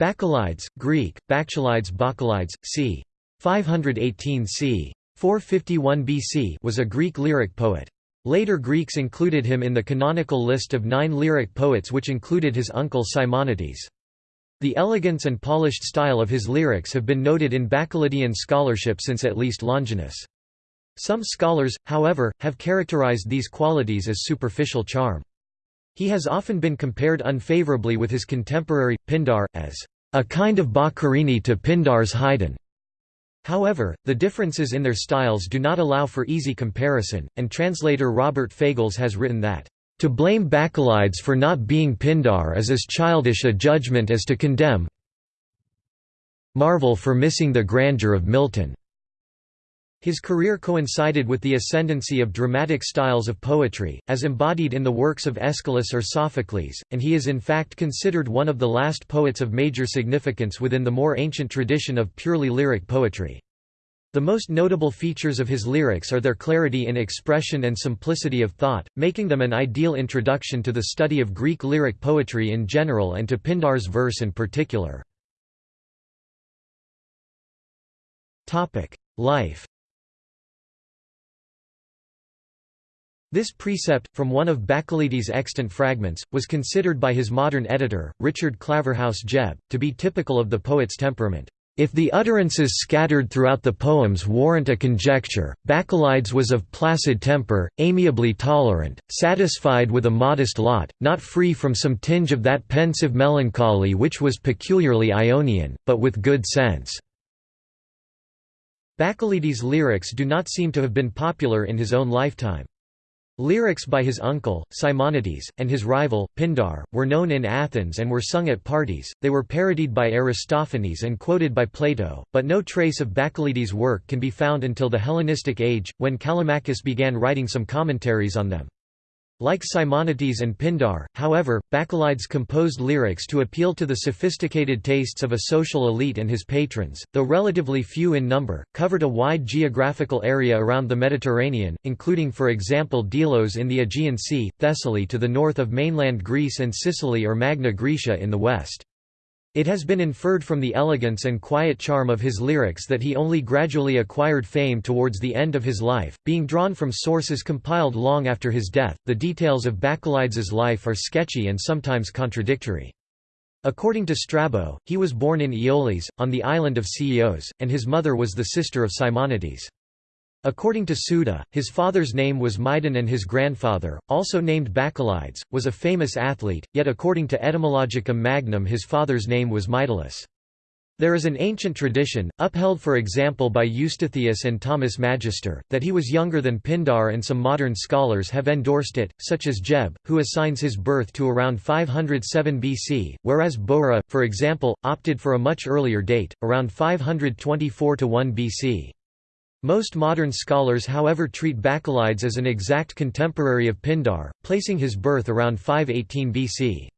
Bacchylides, Greek, Bakchalides Bacchylides, c. 518 c. 451 BC was a Greek lyric poet. Later Greeks included him in the canonical list of nine lyric poets which included his uncle Simonides. The elegance and polished style of his lyrics have been noted in Bacchylidian scholarship since at least Longinus. Some scholars, however, have characterized these qualities as superficial charm. He has often been compared unfavorably with his contemporary, Pindar, as a kind of Boccherini to Pindar's Haydn. However, the differences in their styles do not allow for easy comparison, and translator Robert Fagles has written that, "...to blame Bacchylides for not being Pindar is as childish a judgment as to condemn Marvell for missing the grandeur of Milton." His career coincided with the ascendancy of dramatic styles of poetry, as embodied in the works of Aeschylus or Sophocles, and he is in fact considered one of the last poets of major significance within the more ancient tradition of purely lyric poetry. The most notable features of his lyrics are their clarity in expression and simplicity of thought, making them an ideal introduction to the study of Greek lyric poetry in general and to Pindar's verse in particular. Life This precept, from one of Bacchylides' extant fragments, was considered by his modern editor, Richard Claverhouse Jebb, to be typical of the poet's temperament. If the utterances scattered throughout the poems warrant a conjecture, Bacchylides was of placid temper, amiably tolerant, satisfied with a modest lot, not free from some tinge of that pensive melancholy which was peculiarly Ionian, but with good sense. Bacchylides' lyrics do not seem to have been popular in his own lifetime. Lyrics by his uncle, Simonides, and his rival, Pindar, were known in Athens and were sung at parties, they were parodied by Aristophanes and quoted by Plato, but no trace of Bacchylides' work can be found until the Hellenistic age, when Callimachus began writing some commentaries on them. Like Simonides and Pindar, however, Bacchylides composed lyrics to appeal to the sophisticated tastes of a social elite and his patrons, though relatively few in number, covered a wide geographical area around the Mediterranean, including for example Delos in the Aegean Sea, Thessaly to the north of mainland Greece and Sicily or Magna Graecia in the west. It has been inferred from the elegance and quiet charm of his lyrics that he only gradually acquired fame towards the end of his life, being drawn from sources compiled long after his death. The details of Bacchylides' life are sketchy and sometimes contradictory. According to Strabo, he was born in Iulis, on the island of Ceos, and his mother was the sister of Simonides. According to Suda, his father's name was Mydon and his grandfather, also named Bacchylides, was a famous athlete, yet according to Etymologicum Magnum his father's name was Mydalus. There is an ancient tradition, upheld for example by Eustathius and Thomas Magister, that he was younger than Pindar and some modern scholars have endorsed it, such as Jebb, who assigns his birth to around 507 BC, whereas Bowra, for example, opted for a much earlier date, around 524–1 BC. Most modern scholars however treat Bacchylides as an exact contemporary of Pindar, placing his birth around 518 BC.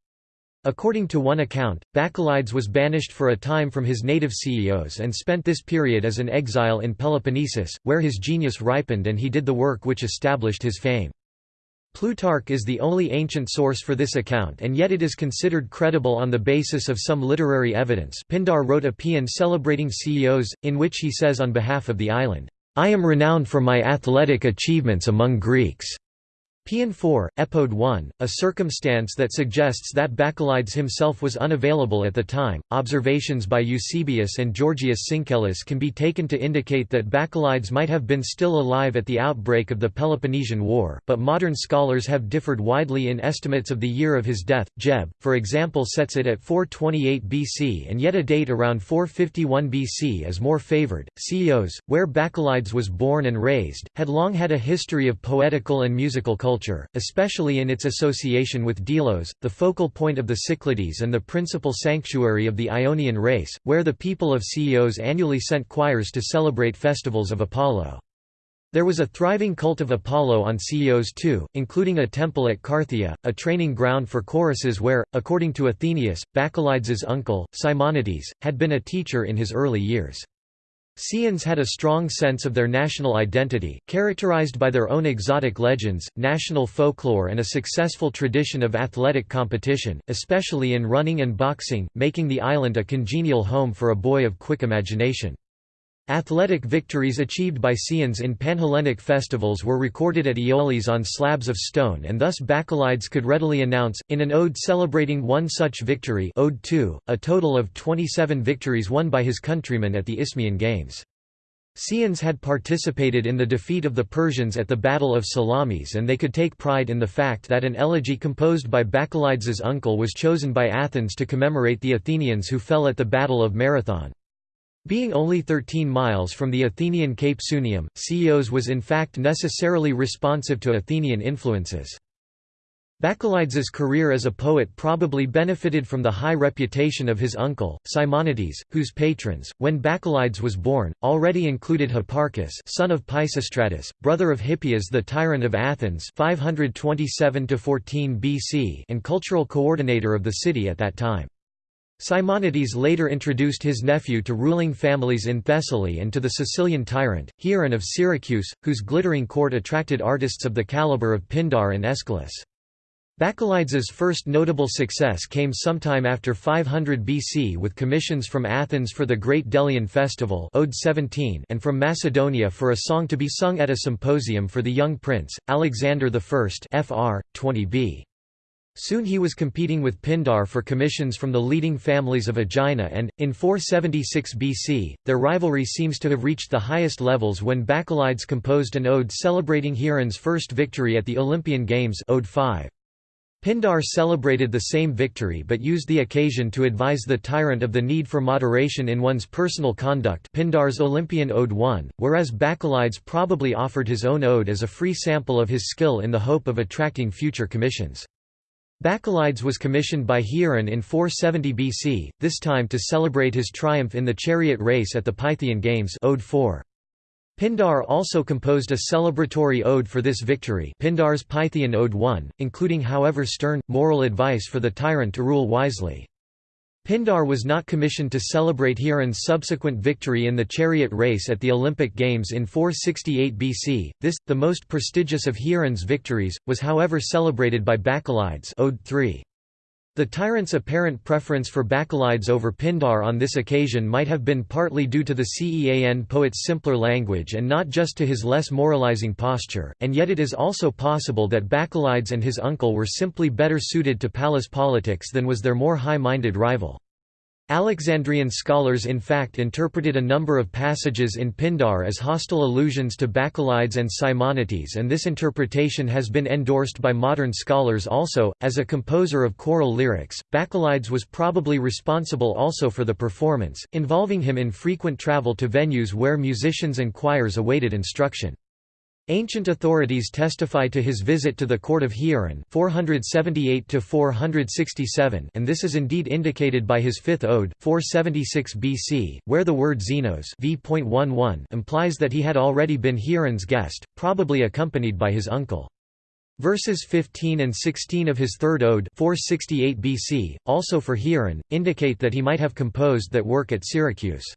According to one account, Bacchylides was banished for a time from his native Ceos and spent this period as an exile in Peloponnesus, where his genius ripened and he did the work which established his fame. Plutarch is the only ancient source for this account and yet it is considered credible on the basis of some literary evidence Pindar wrote a paean celebrating Ceos, in which he says on behalf of the island, I am renowned for my athletic achievements among Greeks. Paean 4, Epode 1, a circumstance that suggests that Bacchylides himself was unavailable at the time. Observations by Eusebius and Georgius Syncellus can be taken to indicate that Bacchylides might have been still alive at the outbreak of the Peloponnesian War, but modern scholars have differed widely in estimates of the year of his death. Jebb, for example, sets it at 428 BC, and yet a date around 451 BC is more favored. Ceos, where Bacchylides was born and raised, had long had a history of poetical and musical culture culture, especially in its association with Delos, the focal point of the Cyclades and the principal sanctuary of the Ionian race, where the people of Ceos annually sent choirs to celebrate festivals of Apollo. There was a thriving cult of Apollo on Ceos too, including a temple at Carthaea, a training ground for choruses where, according to Athenaeus, Bacchylides' uncle, Simonides, had been a teacher in his early years. Ceans had a strong sense of their national identity, characterized by their own exotic legends, national folklore and a successful tradition of athletic competition, especially in running and boxing, making the island a congenial home for a boy of quick imagination. Athletic victories achieved by Ceans in Panhellenic festivals were recorded at Iulis on slabs of stone and thus Bacchylides could readily announce, in an ode celebrating one such victory ode 2, a total of 27 victories won by his countrymen at the Isthmian Games. Ceans had participated in the defeat of the Persians at the Battle of Salamis and they could take pride in the fact that an elegy composed by Bacchylides' uncle was chosen by Athens to commemorate the Athenians who fell at the Battle of Marathon. Being only 13 miles from the Athenian Cape Sunium, Chios was in fact necessarily responsive to Athenian influences. Bacchylides' career as a poet probably benefited from the high reputation of his uncle, Simonides, whose patrons, when Bacchylides was born, already included Hipparchus son of Pisistratus, brother of Hippias the tyrant of Athens 527 BC and cultural coordinator of the city at that time. Simonides later introduced his nephew to ruling families in Thessaly and to the Sicilian tyrant, Hieron of Syracuse, whose glittering court attracted artists of the caliber of Pindar and Aeschylus. Bacchylides' first notable success came sometime after 500 BC with commissions from Athens for the Great Delian Festival Ode 17 and from Macedonia for a song to be sung at a symposium for the young prince, Alexander I fr. 20b. Soon he was competing with Pindar for commissions from the leading families of Aegina and, in 476 BC, their rivalry seems to have reached the highest levels when Bacchylides composed an ode celebrating Hieron's first victory at the Olympian Games ode 5. Pindar celebrated the same victory but used the occasion to advise the tyrant of the need for moderation in one's personal conduct Pindar's Olympian Ode 1, whereas Bacchylides probably offered his own ode as a free sample of his skill in the hope of attracting future commissions. Bacchylides was commissioned by Hieron in 470 BC, this time to celebrate his triumph in the chariot race at the Pythian Games Ode 4. Pindar also composed a celebratory ode for this victory Pindar's Pythian Ode 1, including however stern, moral advice for the tyrant to rule wisely. Pindar was not commissioned to celebrate Hieron's subsequent victory in the chariot race at the Olympic Games in 468 BC. This, the most prestigious of Hieron's victories, was however celebrated by Bacchylides Ode 3. The tyrant's apparent preference for Bacchylides over Pindar on this occasion might have been partly due to the Cean poet's simpler language and not just to his less moralizing posture, and yet it is also possible that Bacchylides and his uncle were simply better suited to palace politics than was their more high-minded rival. Alexandrian scholars in fact interpreted a number of passages in Pindar as hostile allusions to Bacchylides and Simonides and this interpretation has been endorsed by modern scholars also. As a composer of choral lyrics, Bacchylides was probably responsible also for the performance, involving him in frequent travel to venues where musicians and choirs awaited instruction. Ancient authorities testify to his visit to the court of Hieron 478 and this is indeed indicated by his fifth ode, 476 BC, where the word xenos v. implies that he had already been Hieron's guest, probably accompanied by his uncle. Verses 15 and 16 of his third ode 468 BC, also for Hieron, indicate that he might have composed that work at Syracuse.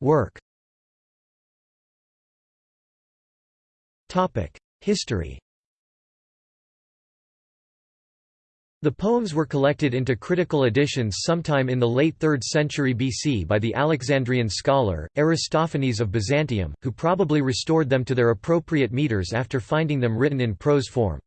Work. History. The poems were collected into critical editions sometime in the late 3rd century BC by the Alexandrian scholar, Aristophanes of Byzantium, who probably restored them to their appropriate meters after finding them written in prose form.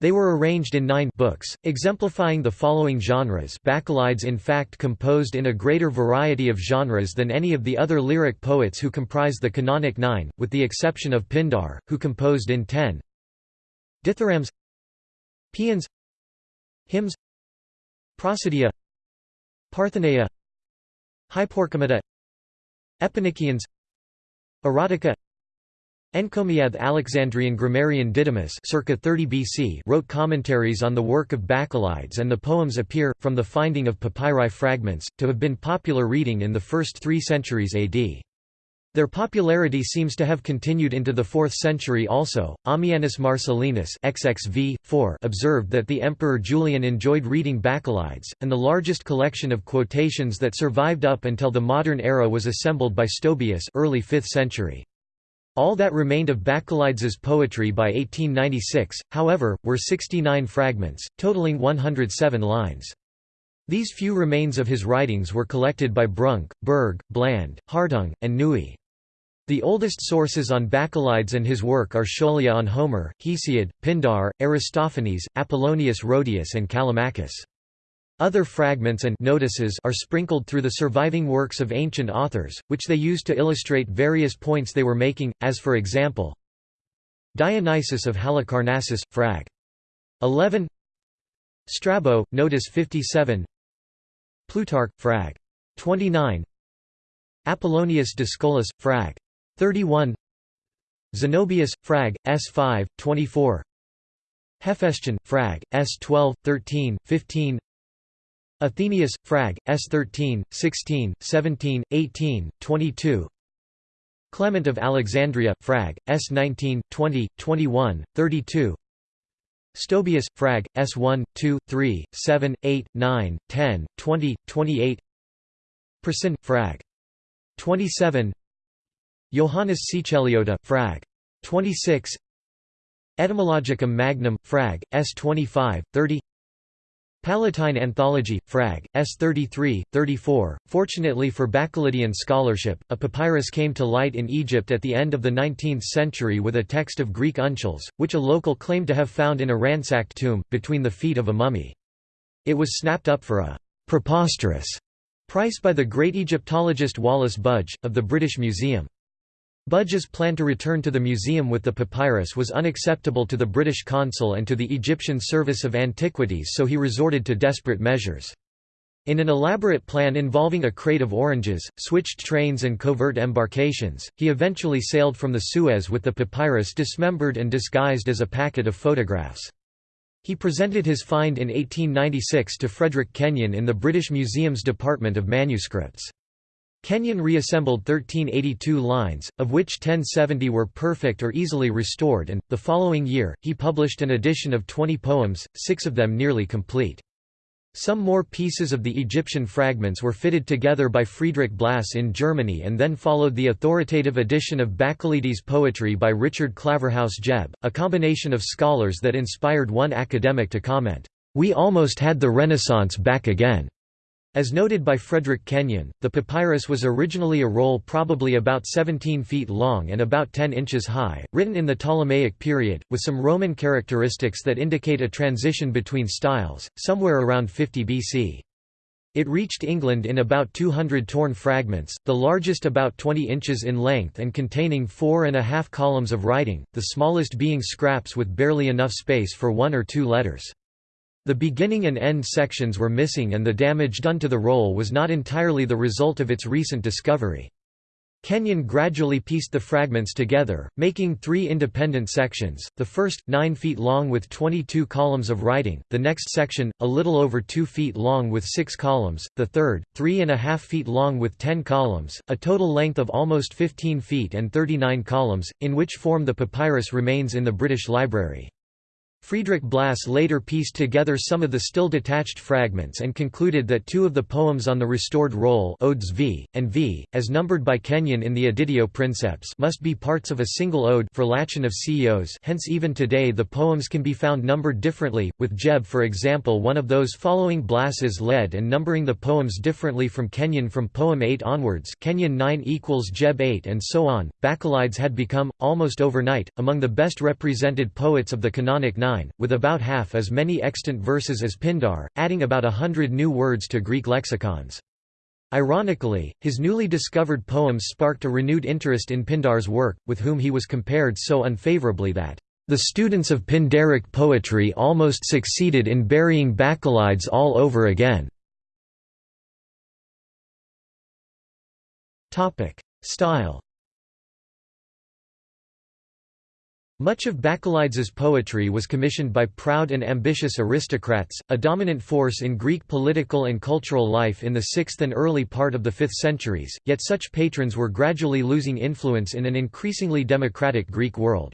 They were arranged in nine books, exemplifying the following genres. Bacchylides in fact composed in a greater variety of genres than any of the other lyric poets who comprise the canonic nine, with the exception of Pindar, who composed in ten. Dithyrambs Paeans Hymns Prosodia Partheneia Hyporchemata Epinicians Erotica Encomiath Alexandrian grammarian Didymus circa 30 BC wrote commentaries on the work of Bacchylides and the poems appear, from the finding of papyri fragments, to have been popular reading in the first three centuries AD. Their popularity seems to have continued into the 4th century also. Ammianus Marcellinus XXV, 4 observed that the Emperor Julian enjoyed reading Bacchylides, and the largest collection of quotations that survived up until the modern era was assembled by Stobaeus early 5th century. All that remained of Bacchylides' poetry by 1896, however, were 69 fragments, totaling 107 lines. These few remains of his writings were collected by Brunck, Bergk, Bland, Hartung, and Neue. The oldest sources on Bacchylides and his work are Scholia on Homer, Hesiod, Pindar, Aristophanes, Apollonius Rhodius and Callimachus. Other fragments and notices are sprinkled through the surviving works of ancient authors, which they used to illustrate various points they were making, as for example, Dionysius of Halicarnassus, frag. 11 Strabo, notice 57 Plutarch, frag. 29 Apollonius Dyscolus, frag. 31 Zenobius, Frag, S5, 24 Hephaestion, Frag, S12, 13, 15 Athenaeus, Frag, S13, 16, 17, 18, 22 Clement of Alexandria, Frag, S19, 20, 21, 32 Stobaeus, Frag, S1, 2, 3, 7, 8, 9, 10, 20, 28 Priscian, Frag. 27 Johannes Siceliota, Frag. 26 Etymologicum Magnum, Frag. S 25, 30 Palatine Anthology, Frag. S 33, 34. Fortunately for Bacchylidian scholarship, a papyrus came to light in Egypt at the end of the 19th century with a text of Greek uncials, which a local claimed to have found in a ransacked tomb, between the feet of a mummy. It was snapped up for a preposterous price by the great Egyptologist Wallace Budge, of the British Museum. Budge's plan to return to the museum with the papyrus was unacceptable to the British consul and to the Egyptian Service of Antiquities so he resorted to desperate measures. In an elaborate plan involving a crate of oranges, switched trains and covert embarkations, he eventually sailed from the Suez with the papyrus dismembered and disguised as a packet of photographs. He presented his find in 1896 to Frederick Kenyon in the British Museum's Department of Manuscripts. Kenyon reassembled 1382 lines, of which 1070 were perfect or easily restored and, the following year, he published an edition of 20 poems, six of them nearly complete. Some more pieces of the Egyptian fragments were fitted together by Friedrich Blass in Germany and then followed the authoritative edition of Bacchylides' poetry by Richard Claverhouse Jebb, a combination of scholars that inspired one academic to comment, "...we almost had the Renaissance back again." As noted by Frederick Kenyon, the papyrus was originally a roll probably about 17 feet long and about 10 inches high, written in the Ptolemaic period, with some Roman characteristics that indicate a transition between styles, somewhere around 50 BC. It reached England in about 200 torn fragments, the largest about 20 inches in length and containing four and a half columns of writing, the smallest being scraps with barely enough space for one or two letters. The beginning and end sections were missing and the damage done to the roll was not entirely the result of its recent discovery. Kenyon gradually pieced the fragments together, making three independent sections, the first, 9 feet long with 22 columns of writing, the next section, a little over 2 feet long with 6 columns, the third, 3.5 feet long with 10 columns, a total length of almost 15 feet and 39 columns, in which form the papyrus remains in the British Library. Friedrich Blass later pieced together some of the still detached fragments and concluded that two of the poems on the restored roll Odes V, and V, as numbered by Kenyon in the Editio Princeps must be parts of a single ode for Lachon of Ceos hence even today the poems can be found numbered differently, with Jebb for example one of those following Blass's lead and numbering the poems differently from Kenyon from poem 8 onwards Kenyon 9 equals Jebb 8 and so on. Bacchylides had become, almost overnight, among the best represented poets of the canonic with about half as many extant verses as Pindar, adding about a hundred new words to Greek lexicons. Ironically, his newly discovered poems sparked a renewed interest in Pindar's work, with whom he was compared so unfavorably that, "...the students of Pindaric poetry almost succeeded in burying Bacchylides all over again." Style Much of Bacchylides' poetry was commissioned by proud and ambitious aristocrats, a dominant force in Greek political and cultural life in the 6th and early part of the 5th centuries, yet such patrons were gradually losing influence in an increasingly democratic Greek world.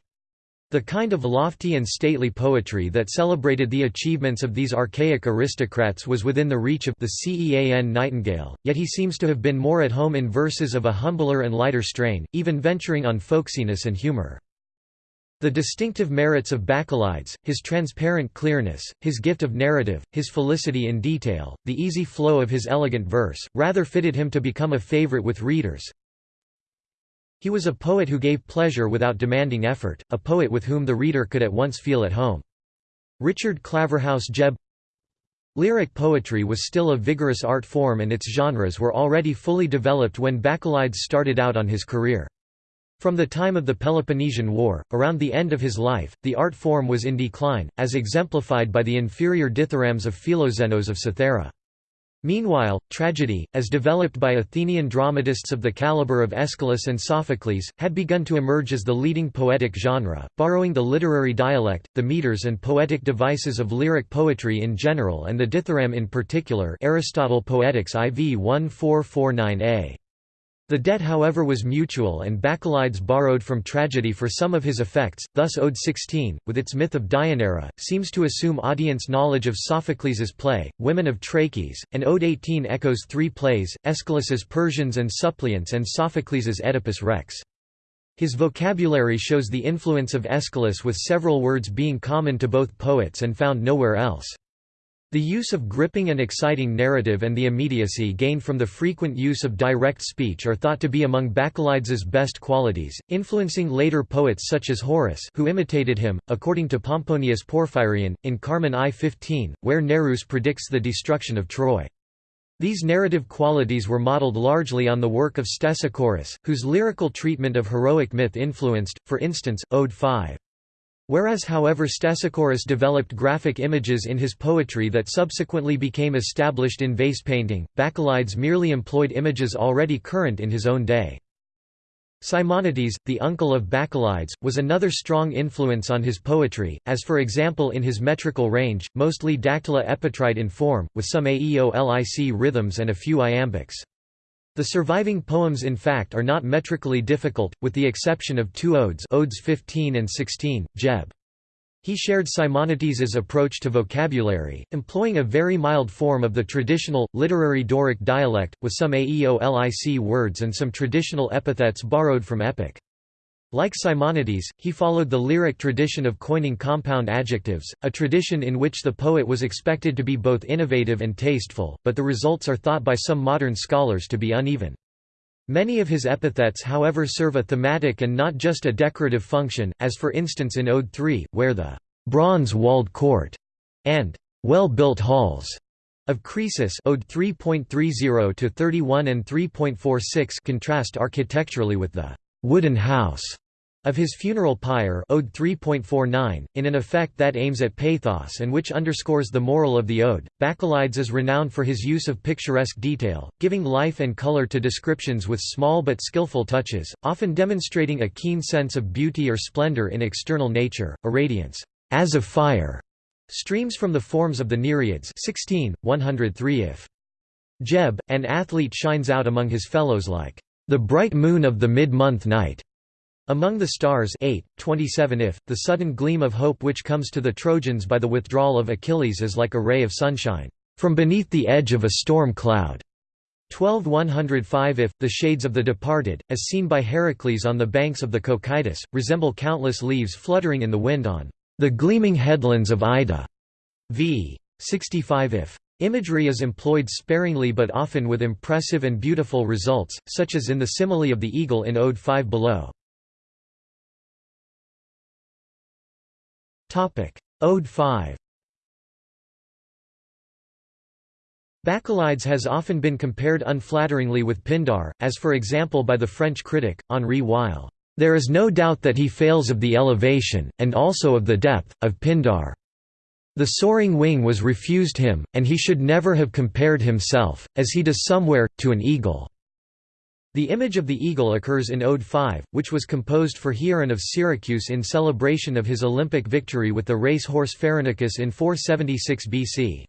The kind of lofty and stately poetry that celebrated the achievements of these archaic aristocrats was within the reach of the Cean Nightingale, yet he seems to have been more at home in verses of a humbler and lighter strain, even venturing on folksiness and humour. The distinctive merits of Bacchylides, his transparent clearness, his gift of narrative, his felicity in detail, the easy flow of his elegant verse, rather fitted him to become a favorite with readers. He was a poet who gave pleasure without demanding effort, a poet with whom the reader could at once feel at home. Richard Claverhouse Jebb Lyric poetry was still a vigorous art form and its genres were already fully developed when Bacchylides started out on his career. From the time of the Peloponnesian War, around the end of his life, the art form was in decline, as exemplified by the inferior dithyrambs of Philoxenos of Cythera. Meanwhile, tragedy, as developed by Athenian dramatists of the caliber of Aeschylus and Sophocles, had begun to emerge as the leading poetic genre, borrowing the literary dialect, the meters and poetic devices of lyric poetry in general and the dithyramb in particular Aristotle Poetics IV 1449a. The debt however was mutual and Bacchylides borrowed from tragedy for some of his effects, thus Ode 16, with its myth of Deianira, seems to assume audience knowledge of Sophocles's play, Women of Trachis, and Ode 18 echoes three plays, Aeschylus's Persians and Suppliants and Sophocles's Oedipus Rex. His vocabulary shows the influence of Aeschylus with several words being common to both poets and found nowhere else. The use of gripping and exciting narrative and the immediacy gained from the frequent use of direct speech are thought to be among Bacchylides' best qualities, influencing later poets such as Horace who imitated him, according to Pomponius Porphyrion, in Carmen I-15, where Nereus predicts the destruction of Troy. These narrative qualities were modeled largely on the work of Stesichorus, whose lyrical treatment of heroic myth influenced, for instance, Ode 5. Whereas however Stesichorus developed graphic images in his poetry that subsequently became established in vase painting, Bacchylides merely employed images already current in his own day. Simonides, the uncle of Bacchylides, was another strong influence on his poetry, as for example in his metrical range, mostly dactylo-epitrite in form, with some aeolic rhythms and a few iambics. The surviving poems in fact are not metrically difficult, with the exception of two odes odes 15 and 16, Jebb. He shared Simonides' approach to vocabulary, employing a very mild form of the traditional, literary Doric dialect, with some aeolic words and some traditional epithets borrowed from epic. Like Simonides, he followed the lyric tradition of coining compound adjectives, a tradition in which the poet was expected to be both innovative and tasteful, but the results are thought by some modern scholars to be uneven. Many of his epithets however serve a thematic and not just a decorative function, as for instance in Ode 3, where the «bronze-walled court» and «well-built halls» of Croesus Ode 3.30 to 31 and 3.46 contrast architecturally with the «wooden house» of his funeral pyre Ode 3.49, in an effect that aims at pathos and which underscores the moral of the ode. Bacchylides is renowned for his use of picturesque detail, giving life and color to descriptions with small but skillful touches, often demonstrating a keen sense of beauty or splendor in external nature, a radiance as of fire streams from the forms of the Nereids 16, 103 if. Jebb, an athlete shines out among his fellows like the bright moon of the mid-month night. Among the Stars 8, 27 if, the sudden gleam of hope which comes to the Trojans by the withdrawal of Achilles is like a ray of sunshine, from beneath the edge of a storm cloud. 12 105 if, the shades of the departed, as seen by Heracles on the banks of the Cocytus, resemble countless leaves fluttering in the wind on the gleaming headlands of Ida. v. 65 if. Imagery is employed sparingly but often with impressive and beautiful results, such as in the simile of the eagle in Ode 5 below. Ode 5 Bacchylides has often been compared unflatteringly with Pindar, as for example by the French critic, Henri Weil. There is no doubt that he fails of the elevation, and also of the depth, of Pindar. The soaring wing was refused him, and he should never have compared himself, as he does somewhere, to an eagle. The image of the eagle occurs in Ode 5, which was composed for Hieron of Syracuse in celebration of his Olympic victory with the race horse Pheronicus in 476 BC.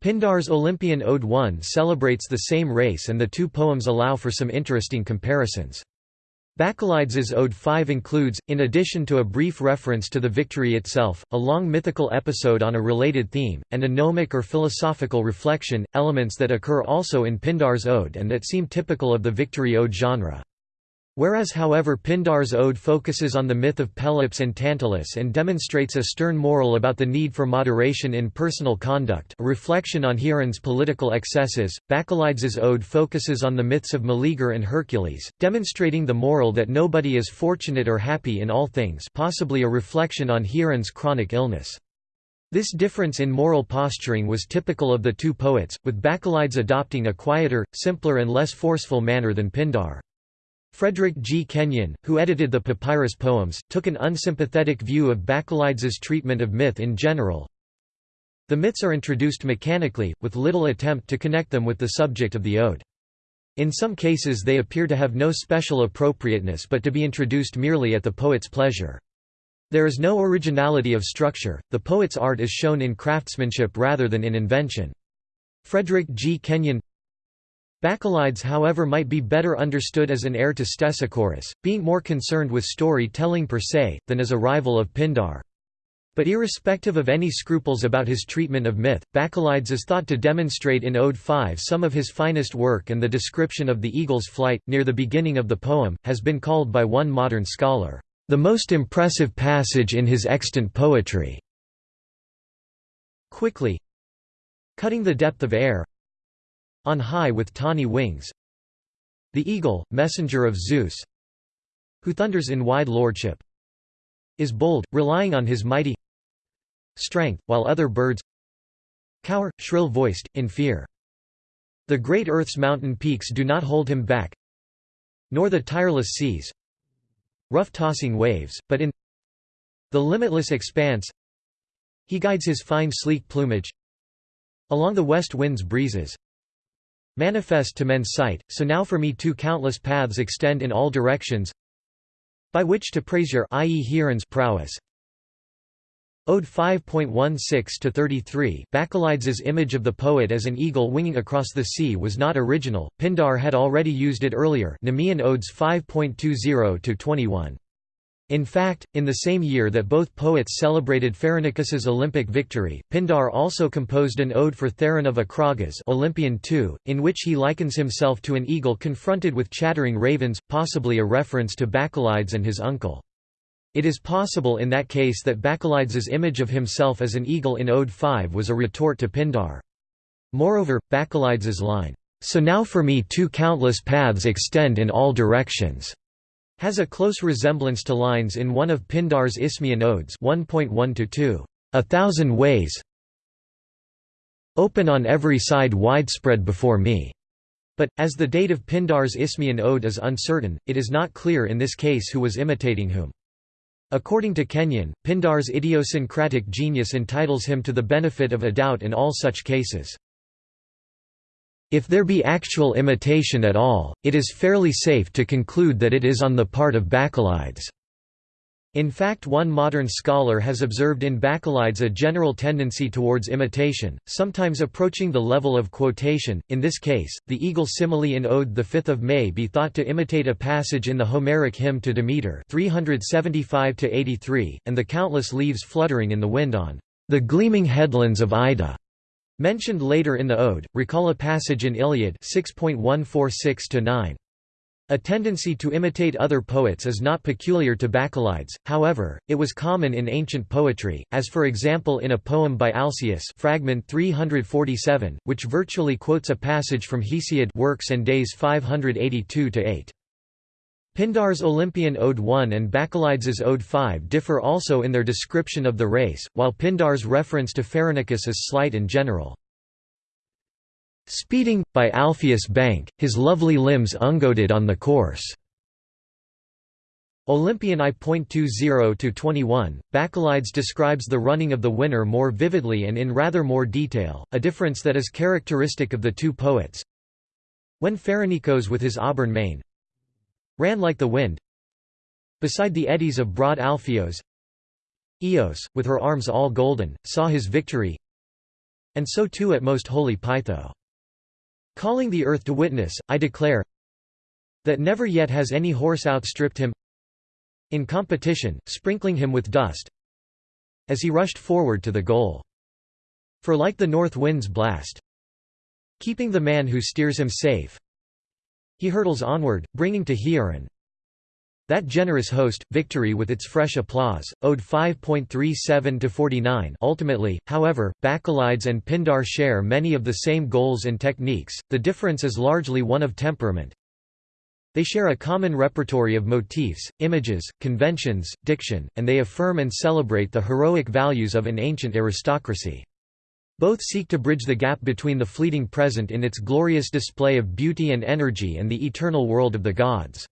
Pindar's Olympian Ode 1 celebrates the same race and the two poems allow for some interesting comparisons. Bacchylides' Ode 5 includes, in addition to a brief reference to the victory itself, a long mythical episode on a related theme, and a gnomic or philosophical reflection, elements that occur also in Pindar's Ode and that seem typical of the victory ode genre. Whereas however Pindar's ode focuses on the myth of Pelops and Tantalus and demonstrates a stern moral about the need for moderation in personal conduct a reflection on Hieron's political excesses, Bacchylides' ode focuses on the myths of Meleager and Hercules, demonstrating the moral that nobody is fortunate or happy in all things possibly a reflection on Hieron's chronic illness. This difference in moral posturing was typical of the two poets, with Bacchylides adopting a quieter, simpler and less forceful manner than Pindar. Frederick G. Kenyon, who edited the papyrus poems, took an unsympathetic view of Bacchylides' treatment of myth in general. The myths are introduced mechanically, with little attempt to connect them with the subject of the ode. In some cases they appear to have no special appropriateness but to be introduced merely at the poet's pleasure. There is no originality of structure, the poet's art is shown in craftsmanship rather than in invention. Frederick G. Kenyon Bacchylides however might be better understood as an heir to Stesichorus, being more concerned with story-telling per se, than as a rival of Pindar. But irrespective of any scruples about his treatment of myth, Bacchylides is thought to demonstrate in Ode 5 some of his finest work and the description of the eagle's flight, near the beginning of the poem, has been called by one modern scholar, "...the most impressive passage in his extant poetry." Quickly cutting the depth of air, on high with tawny wings The eagle, messenger of Zeus Who thunders in wide lordship Is bold, relying on his mighty strength, while other birds cower, shrill-voiced, in fear. The great earth's mountain peaks do not hold him back Nor the tireless seas rough tossing waves, but in the limitless expanse he guides his fine sleek plumage along the west wind's breezes manifest to men's sight, so now for me too countless paths extend in all directions by which to praise your i.e. Hieron's prowess. Ode 5.16-33 Bacchylides' image of the poet as an eagle winging across the sea was not original, Pindar had already used it earlier Nemean Odes 5.20-21. In fact, in the same year that both poets celebrated Pheronicus's Olympic victory, Pindar also composed an ode for Theron of Acragas Olympian II, in which he likens himself to an eagle confronted with chattering ravens, possibly a reference to Bacchylides and his uncle. It is possible in that case that Bacchylides' image of himself as an eagle in Ode 5 was a retort to Pindar. Moreover, Bacchylides' line, "'So now for me two countless paths extend in all directions' has a close resemblance to lines in one of Pindar's Isthmian Odes 1.1–2, a thousand ways open on every side widespread before me. But, as the date of Pindar's Isthmian Ode is uncertain, it is not clear in this case who was imitating whom. According to Kenyon, Pindar's idiosyncratic genius entitles him to the benefit of a doubt in all such cases. If there be actual imitation at all, it is fairly safe to conclude that it is on the part of Bacchylides. In fact one modern scholar has observed in Bacchylides a general tendency towards imitation, sometimes approaching the level of quotation, in this case, the eagle simile in Ode the 5th of May be thought to imitate a passage in the Homeric hymn to Demeter 375 and the countless leaves fluttering in the wind on the gleaming headlands of Ida. Mentioned later in the ode, recall a passage in Iliad 6.146-9. A tendency to imitate other poets is not peculiar to Bacchylides, however, it was common in ancient poetry, as for example in a poem by Alcaeus fragment 347, which virtually quotes a passage from Hesiod Works and Days 582-8. Pindar's Olympian Ode 1 and Bacchylides' Ode 5 differ also in their description of the race, while Pindar's reference to Pheronicus is slight and general. Speeding, by Alpheus' bank, his lovely limbs ungoated on the course. Olympian I.20-21, Bacchylides describes the running of the winner more vividly and in rather more detail, a difference that is characteristic of the two poets. When Pheronicus with his auburn mane ran like the wind beside the eddies of broad Alpheos Eos, with her arms all golden, saw his victory and so too at most holy Pytho. Calling the earth to witness, I declare that never yet has any horse outstripped him in competition, sprinkling him with dust as he rushed forward to the goal. For like the north wind's blast keeping the man who steers him safe he hurtles onward, bringing to Hieron that generous host, victory with its fresh applause, Ode 5.37 to 49 Ultimately, however, Bacchylides and Pindar share many of the same goals and techniques, the difference is largely one of temperament. They share a common repertory of motifs, images, conventions, diction, and they affirm and celebrate the heroic values of an ancient aristocracy. Both seek to bridge the gap between the fleeting present in its glorious display of beauty and energy and the eternal world of the gods.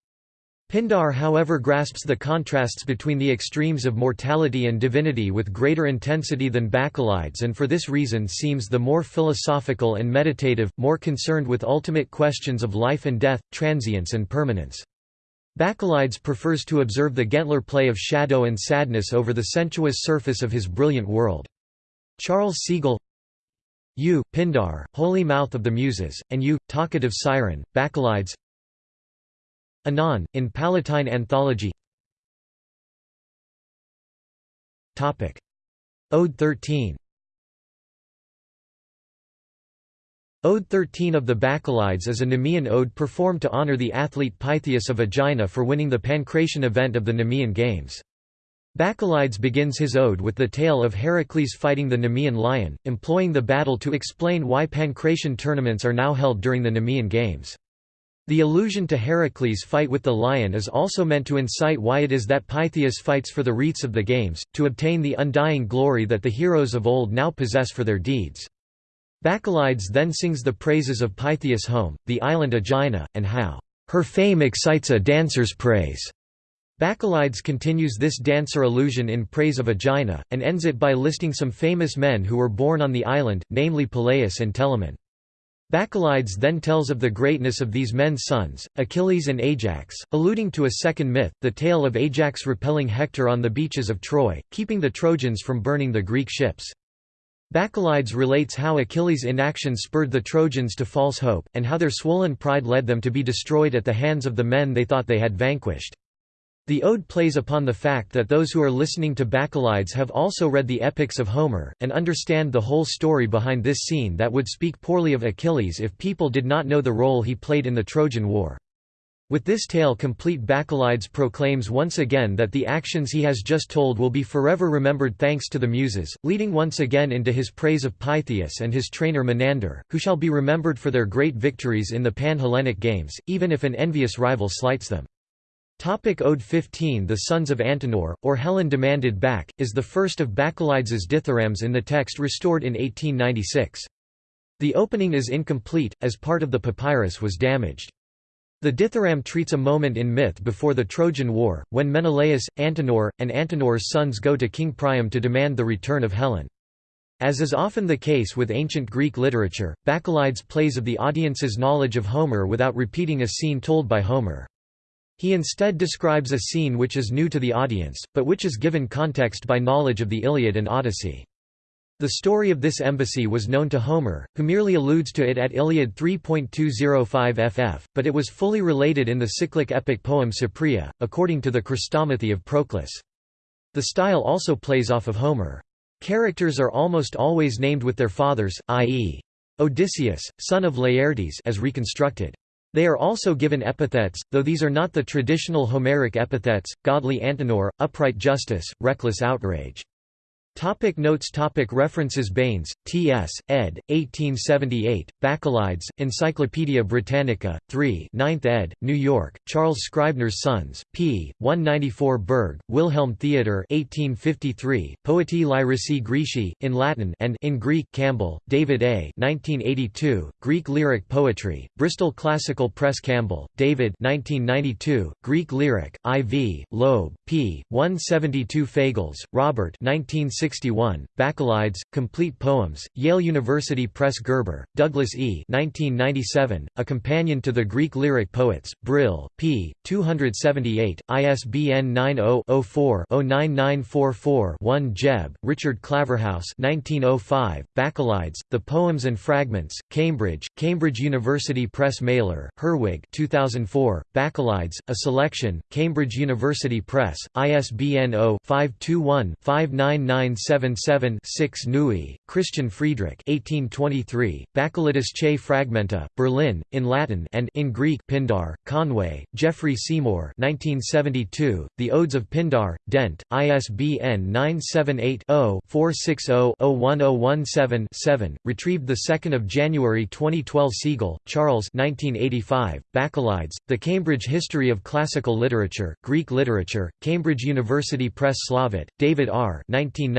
Pindar however grasps the contrasts between the extremes of mortality and divinity with greater intensity than Bacchylides and for this reason seems the more philosophical and meditative, more concerned with ultimate questions of life and death, transience and permanence. Bacchylides prefers to observe the gentler play of shadow and sadness over the sensuous surface of his brilliant world. Charles Segal You, Pindar, holy mouth of the Muses, and you, talkative siren, Bacchylides Anon, in Palatine Anthology. Ode 13 Ode 13 of the Bacchylides is a Nemean ode performed to honor the athlete Pythias of Aegina for winning the Pancration event of the Nemean Games. Bacchylides begins his ode with the tale of Heracles fighting the Nemean lion, employing the battle to explain why Pancration tournaments are now held during the Nemean Games. The allusion to Heracles' fight with the lion is also meant to incite why it is that Pythias fights for the wreaths of the games, to obtain the undying glory that the heroes of old now possess for their deeds. Bacchylides then sings the praises of Pythias' home, the island Aegina, and how, "...her fame excites a dancer's praise." Bacchylides continues this dancer illusion in praise of Aegina, and ends it by listing some famous men who were born on the island, namely Peleus and Telamon. Bacchylides then tells of the greatness of these men's sons, Achilles and Ajax, alluding to a second myth, the tale of Ajax repelling Hector on the beaches of Troy, keeping the Trojans from burning the Greek ships. Bacchylides relates how Achilles' inaction spurred the Trojans to false hope, and how their swollen pride led them to be destroyed at the hands of the men they thought they had vanquished. The ode plays upon the fact that those who are listening to Bacchylides have also read the epics of Homer, and understand the whole story behind this scene that would speak poorly of Achilles if people did not know the role he played in the Trojan War. With this tale complete Bacchylides proclaims once again that the actions he has just told will be forever remembered thanks to the Muses, leading once again into his praise of Pythias and his trainer Menander, who shall be remembered for their great victories in the Pan-Hellenic Games, even if an envious rival slights them. Topic Ode 15 The Sons of Antenor, or Helen Demanded Back, is the first of Bacchylides' dithyrambs in the text restored in 1896. The opening is incomplete, as part of the papyrus was damaged. The dithyramb treats a moment in myth before the Trojan War, when Menelaus, Antenor, and Antenor's sons go to King Priam to demand the return of Helen. As is often the case with ancient Greek literature, Bacchylides plays of the audience's knowledge of Homer without repeating a scene told by Homer. He instead describes a scene which is new to the audience, but which is given context by knowledge of the Iliad and Odyssey. The story of this embassy was known to Homer, who merely alludes to it at Iliad 3.205 ff, but it was fully related in the cyclic epic poem Cypria, according to the Chrestomathy of Proclus. The style also plays off of Homer. Characters are almost always named with their fathers, i.e. Odysseus, son of Laertes as reconstructed. They are also given epithets, though these are not the traditional Homeric epithets, godly Antenor, upright justice, reckless outrage. Topic notes topic References Baynes, T.S., ed., 1878, Bacchylides, Encyclopædia Britannica, 3 9th ed., New York, Charles Scribner's Sons, p. 194 Bergk, Wilhelm Theodor 1853, Poetae Lyrici Graeci, in Latin and in Greek Campbell, David A. 1982, Greek Lyric Poetry, Bristol Classical Press Campbell, David 1992, Greek Lyric, IV, Loeb, p. 172 Fagles, Robert 19 1961, Bacchylides, Complete Poems, Yale University Press Gerber, Douglas E. 1997, A Companion to the Greek Lyric Poets, Brill, p. 278, ISBN 90-04-09944-1 Jebb, Richard Claverhouse 1905, Bacchylides, The Poems and Fragments, Cambridge, Cambridge University Press Maehler, Herwig 2004, Bacchylides, A Selection, Cambridge University Press, ISBN 0-521-59977-6 Neue, Christian Friedrich 1823, Bacchylides che Fragmenta, Berlin, in Latin and in Greek Pindar, Conway, Geoffrey Seymour 1972, The Odes of Pindar, Dent, ISBN 978-0-460-01017-7, retrieved 2 January 2012 Segal, Charles 1985, Bacchylides, The Cambridge History of Classical Literature, Greek Literature, Cambridge University Press Slavitt, David R.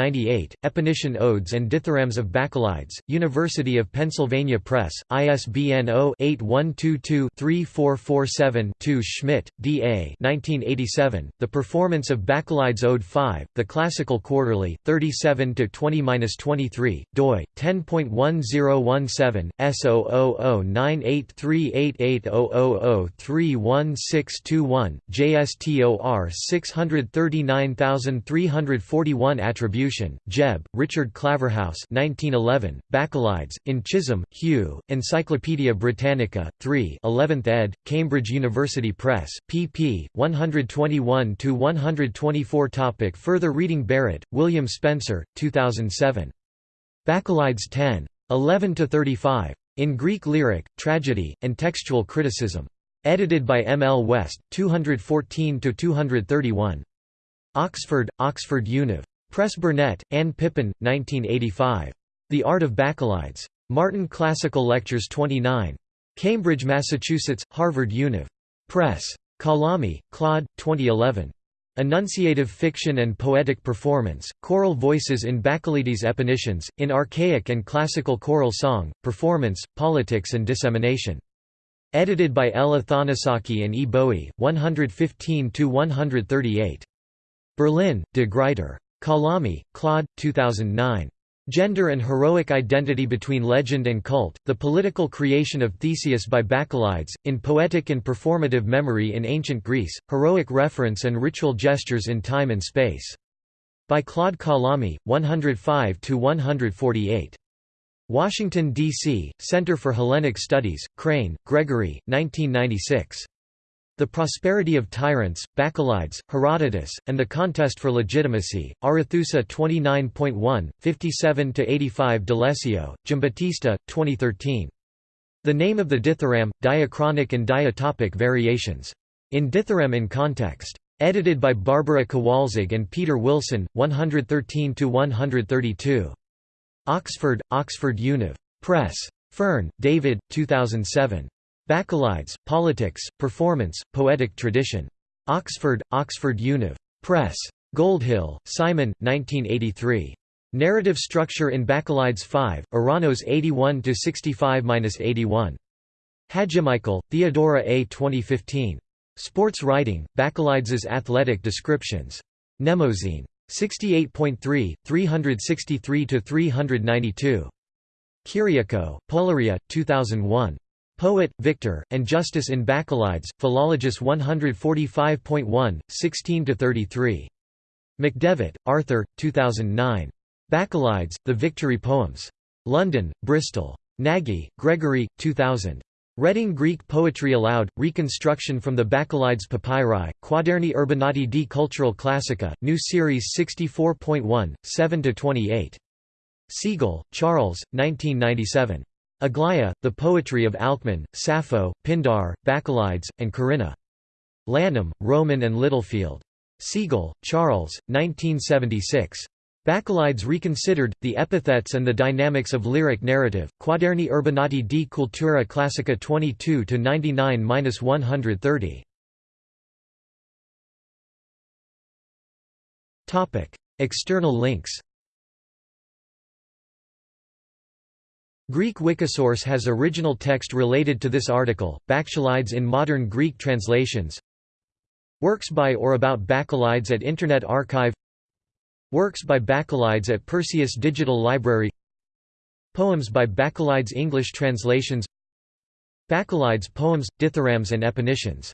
1998, Epinician Odes and Dithyrambs of Bacchylides, University of Pennsylvania Press, ISBN 0-8122-3447-2 Schmidt, D. A. 1987, The Performance of Bacchylides Ode 5, The Classical Quarterly, 37-20-23, doi, 10.1017, S000983880003161, JSTOR 639341 Attribution, Jebb, Richard Claverhouse 1911, Bacchylides, in Chisholm, Hugh, Encyclopædia Britannica, 3 11th ed., Cambridge University Press, pp. 121–124 Topic Further reading Barrett, William Spencer, 2007. Bacchylides 10. 11–35. In Greek Lyric, Tragedy, and Textual Criticism. Edited by M. L. West, 214–231. Oxford, Oxford Univ. Press Burnett, Anne Pippin, 1985. The Art of Bacchylides. Martin Classical Lectures 29. Cambridge, Massachusetts, Harvard Univ. Press. Calame, Claude, 2011. Enunciative Fiction and Poetic Performance, Choral Voices in Bacchylides Epinicians, in Archaic and Classical Choral Song, Performance, Politics and Dissemination. Edited by L. Athanassaki and E. Bowie, 115–138. Berlin, De Gruyter. Calame, Claude, 2009. Gender and Heroic Identity Between Legend and Cult, The Political Creation of Theseus by Bacchylides, in Poetic and Performative Memory in Ancient Greece, Heroic Reference and Ritual Gestures in Time and Space. By Claude Calame, 105–148. Washington, D.C., Center for Hellenic Studies, Crane, Gregory, 1996. The Prosperity of Tyrants, Bacchylides, Herodotus, and the Contest for Legitimacy, Arethusa 29.1, 57–85 D'Alessio, Giambattista, 2013. The Name of the Dithyramb, Diachronic and Diatopic Variations. In Dithyramb in Context. Edited by Barbara Kowalzig and Peter Wilson, 113–132. Oxford, Oxford Univ. Press. Fearn, David, 2007. Bacchylides, Politics, Performance, Poetic Tradition. Oxford, Oxford Univ. Press. Goldhill, Simon, 1983. Narrative Structure in Bacchylides 5, Eranos 81–65–81. Hadjimichael, Theodora A. 2015. Sports Writing, Bacchylides' Athletic Descriptions. Mnemosyne. 68.3, 363–392. Kyriakou, Poulheria, 2001. Poet, Victor, and Justice in Bacchylides, Philologus 145.1, 16–33. McDevitt, Arthur, 2009. Bacchylides, The Victory Poems. London, Bristol. Nagy, Gregory, 2000. Reading Greek Poetry Aloud, Reconstruction from the Bacchylides Papyri, Quaderni Urbinati di Cultura Classica, New Series 64.1, 7–28. Segal, Charles, 1997. Aglaia, The Poetry of Alcman, Sappho, Pindar, Bacchylides, and Corinna. Lanham, Rowman and Littlefield. Segal, Charles, 1976. Bacchylides Reconsidered, The Epithets and the Dynamics of Lyric Narrative, Quaderni Urbinati di Cultura Classica 22–99–130. External links Greek Wikisource has original text related to this article, Bacchylides in modern Greek translations. Works by or about Bacchylides at Internet Archive. Works by Bacchylides at Perseus Digital Library. Poems by Bacchylides English translations. Bacchylides poems, dithyrambs and epinicians